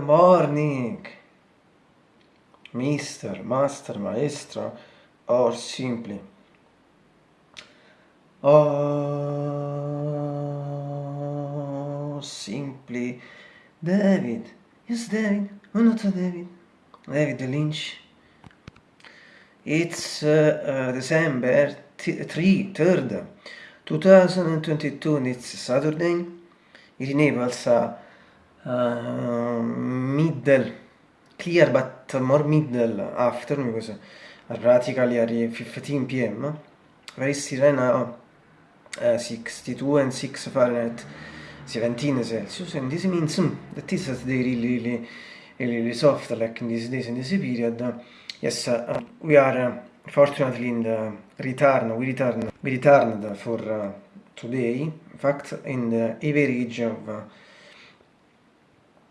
morning, Mr. Master, Maestro, or simply. Or simply David. Yes, David. Why not David? David Lynch. It's uh, uh, December 3, 3rd, 2022, and it's Saturday. It enables a uh, middle, clear but more middle afternoon because uh, practically at 15 p.m. Very right now, uh, 62 and 6 Fahrenheit, 17 Celsius, and this means mm, that is a day really, really, really, soft, like in these days, in this period. Yes, uh, we are uh, fortunately in the return, we return, we returned for uh, today, in fact, in the average of uh,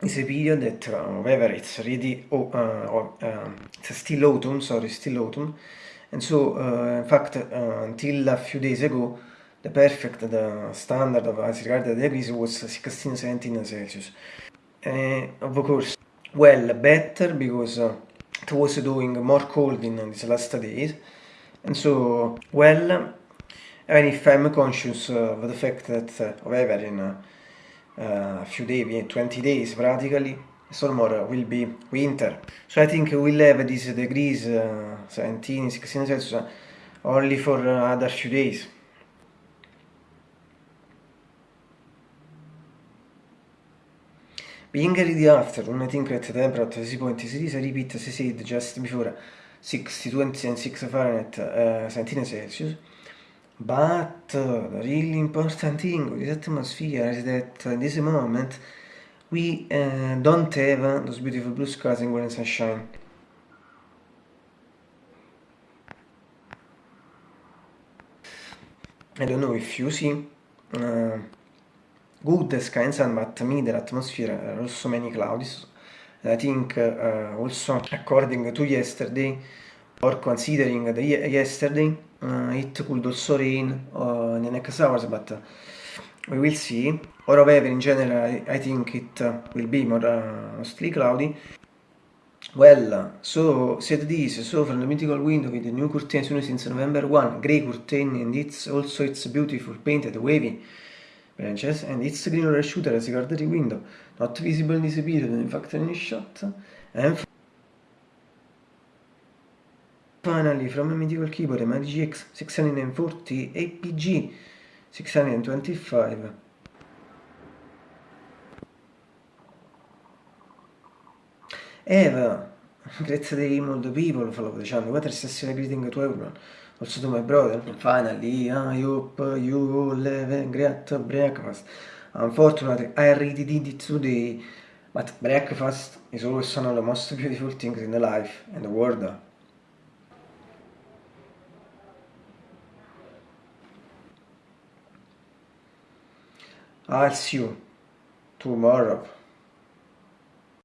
is a period that, uh, however, it's really, oh, uh, uh, it's still autumn, sorry, still autumn, and so, uh, in fact, uh, until a few days ago, the perfect, the standard of as regards the degrees was 16, 17 Celsius. of course, well, better because it was doing more cold in these last days, and so, well, even if I'm conscious of the fact that, however, in a few days, 20 days practically, more will be winter. So I think we'll have these degrees, uh, 17, 16 Celsius, only for uh, other few days. Being early afternoon, I think temperature at point is this repeat as I said just before 62 and 6 Fahrenheit, uh, 17 Celsius. But the really important thing with atmosphere is that in this moment we uh, don't have those beautiful blue skies and golden sunshine. I don't know if you see uh, good sky and sun, but middle atmosphere are also many clouds. I think uh, also according to yesterday, or considering the yesterday, uh, it could also rain uh, in the next hours, but uh, we will see. Or however, in general, I, think it uh, will be more uh, mostly cloudy. Well, so said this, so from the mythical window with the new curtain since November 1, grey curtain, and it's also its beautiful painted wavy branches, and its green shooter as regarded the window, not visible in this period, in fact any shot, and Finally, from a medieval keyboard, a MagicX 640 APG 625. Eva, great day, all the people follow the channel. What is greeting to everyone? Also to my brother. Finally, I hope you all have a great breakfast. Unfortunately, I already did it today, but breakfast is always one of the most beautiful things in the life and the world. I'll see you tomorrow.